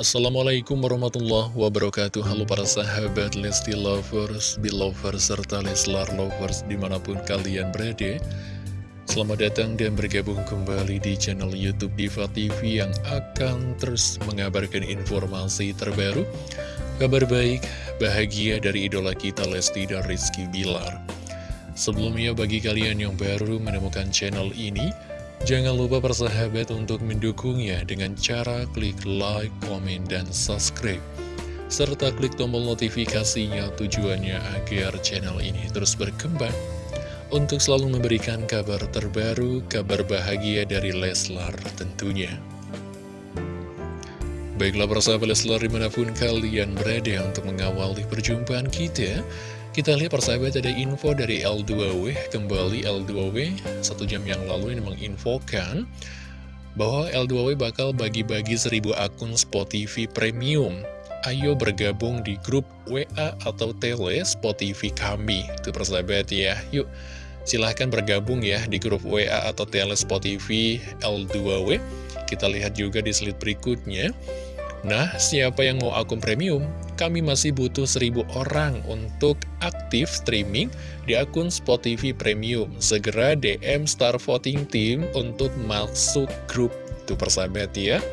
Assalamualaikum warahmatullahi wabarakatuh. Halo para sahabat Lesti Lovers, Belovers, serta Leslar Lovers di mana pun kalian berada. Selamat datang dan bergabung kembali di channel Youtube Diva TV yang akan terus mengabarkan informasi terbaru Kabar baik, bahagia dari idola kita Lesti dan Rizky Bilar. Sebelumnya bagi kalian yang baru menemukan channel ini Jangan lupa persahabat untuk mendukungnya dengan cara klik like, komen, dan subscribe. Serta klik tombol notifikasinya tujuannya agar channel ini terus berkembang. Untuk selalu memberikan kabar terbaru, kabar bahagia dari Leslar tentunya. Baiklah persahabat Leslar di mana pun kalian berada untuk mengawali perjumpaan kita kita lihat persahabat ada info dari L2W, kembali L2W, satu jam yang lalu ini menginfokan bahwa L2W bakal bagi-bagi 1000 akun Spotify Premium. Ayo bergabung di grup WA atau Tele Spotify kami. Itu persahabat ya, yuk silahkan bergabung ya di grup WA atau Tele Spotify L2W. Kita lihat juga di slide berikutnya. Nah, siapa yang mau akun premium? Kami masih butuh 1000 orang untuk aktif streaming di akun Spotify Premium. Segera DM Star Voting Team untuk masuk grup. Tuh persahabat ya.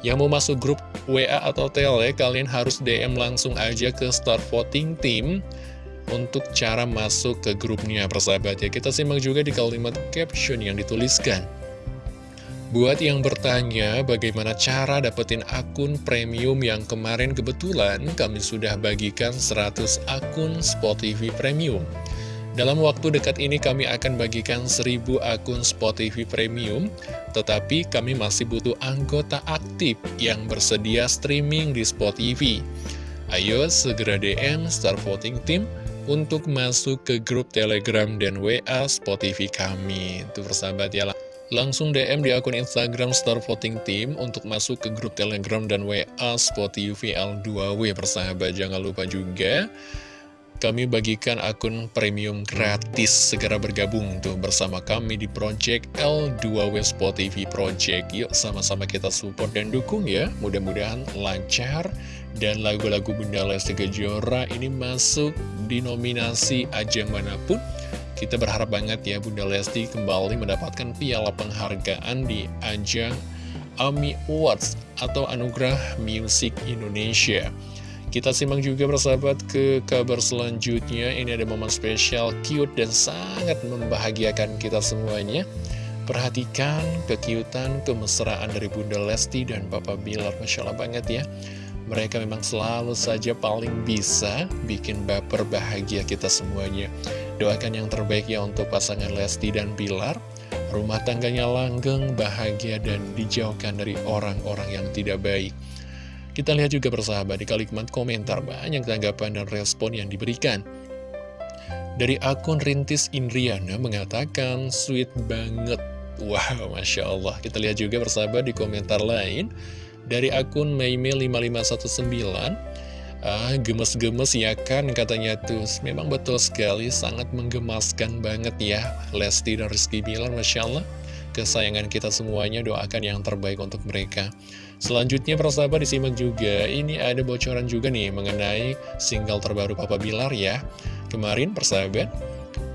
Yang mau masuk grup WA atau Tele, kalian harus DM langsung aja ke Star Voting Team untuk cara masuk ke grupnya persahabat ya. Kita simak juga di kalimat caption yang dituliskan. Buat yang bertanya bagaimana cara dapetin akun premium yang kemarin kebetulan kami sudah bagikan 100 akun Spotify Premium. Dalam waktu dekat ini kami akan bagikan 1000 akun Spotify Premium, tetapi kami masih butuh anggota aktif yang bersedia streaming di Spotify. Ayo segera DM Star Voting Team untuk masuk ke grup Telegram dan WA Spotify kami. Itu persahabat ya lah. Langsung DM di akun Instagram Star Voting Team untuk masuk ke grup Telegram dan WA Spotify L2W persahabat. Jangan lupa juga kami bagikan akun premium gratis segera bergabung tuh bersama kami di Project L2W Spotify Project. Yuk sama-sama kita support dan dukung ya. Mudah-mudahan lancar dan lagu-lagu Bunda Lesti Kejora ini masuk di nominasi ajang mana pun kita berharap banget ya Bunda Lesti kembali mendapatkan piala penghargaan di ajang AMI Awards atau Anugerah Music Indonesia. Kita simak juga bersahabat ke kabar selanjutnya. Ini ada momen spesial, cute, dan sangat membahagiakan kita semuanya. Perhatikan kekiutan, kemesraan dari Bunda Lesti dan Papa Bilar. Masya Allah banget ya. Mereka memang selalu saja paling bisa bikin baper bahagia kita semuanya. Doakan yang terbaik ya untuk pasangan Lesti dan Bilar. Rumah tangganya langgeng, bahagia, dan dijauhkan dari orang-orang yang tidak baik. Kita lihat juga bersahabat di kalimat komentar banyak tanggapan dan respon yang diberikan. Dari akun Rintis Indriana mengatakan, sweet banget. Wow, Masya Allah. Kita lihat juga bersahabat di komentar lain. Dari akun Meime5519, Ah, gemes-gemes ya kan katanya tuh. Memang betul sekali, sangat menggemaskan banget ya Lesti dan Rizky Bilar, Masya Allah. Kesayangan kita semuanya, doakan yang terbaik untuk mereka. Selanjutnya persahabat disimak juga. Ini ada bocoran juga nih mengenai single terbaru Papa Bilar ya. Kemarin persahabat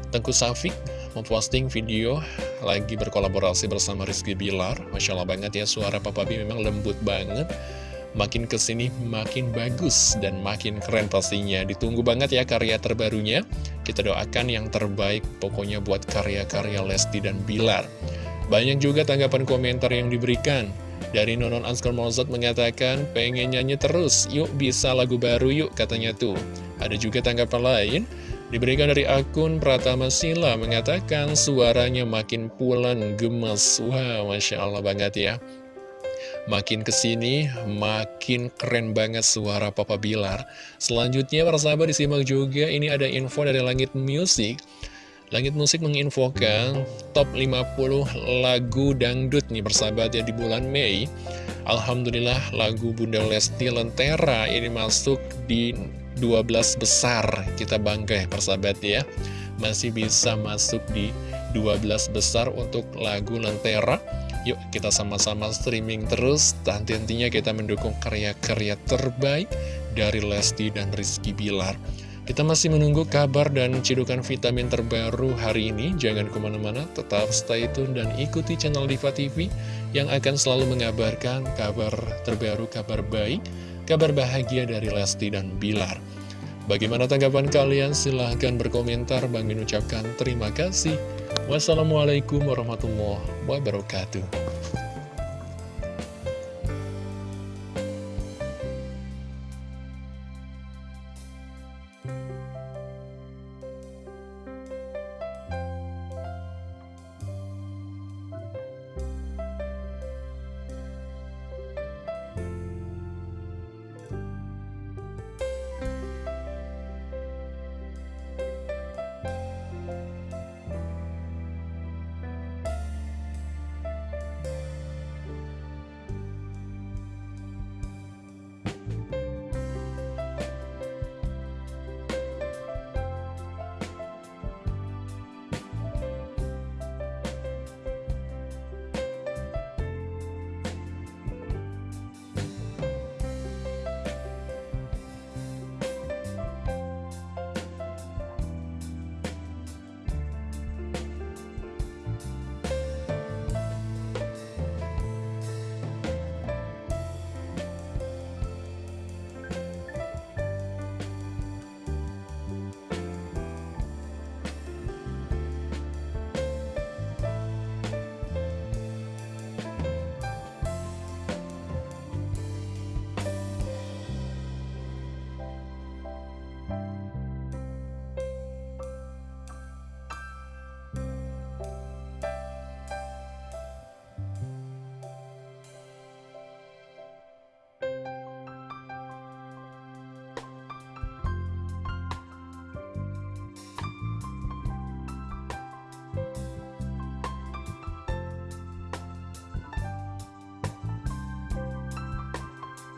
Tengku Safik memposting video lagi berkolaborasi bersama Rizky Bilar. Masya Allah banget ya suara Papa B memang lembut banget makin ke sini makin bagus dan makin keren pastinya. Ditunggu banget ya karya terbarunya. Kita doakan yang terbaik pokoknya buat karya-karya Lesti dan Bilar. Banyak juga tanggapan komentar yang diberikan. Dari Nonon Anskar Mozart mengatakan, pengen nyanyi terus, yuk bisa lagu baru yuk, katanya tuh. Ada juga tanggapan lain, diberikan dari akun Pratama Sila, mengatakan suaranya makin pulan, gemes. Wah, wow, Masya Allah banget ya. Makin ke sini, makin keren banget suara Papa Bilar. Selanjutnya, para sahabat disimak juga, ini ada info dari Langit Music. Langit Musik menginfokan top 50 lagu dangdut nih persahabat ya di bulan Mei. Alhamdulillah lagu Bunda Lesti Lentera ini masuk di 12 besar. Kita bangga ya persahabat ya. Masih bisa masuk di 12 besar untuk lagu Lentera Yuk kita sama-sama streaming terus Dan tentunya kita mendukung karya-karya terbaik Dari Lesti dan Rizky Bilar Kita masih menunggu kabar dan cidukan vitamin terbaru hari ini Jangan ke mana-mana, tetap stay tune dan ikuti channel Diva TV Yang akan selalu mengabarkan kabar terbaru, kabar baik Kabar bahagia dari Lesti dan Bilar Bagaimana tanggapan kalian? Silahkan berkomentar. Bang Min ucapkan terima kasih. Wassalamualaikum warahmatullahi wabarakatuh.